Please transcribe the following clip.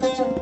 那就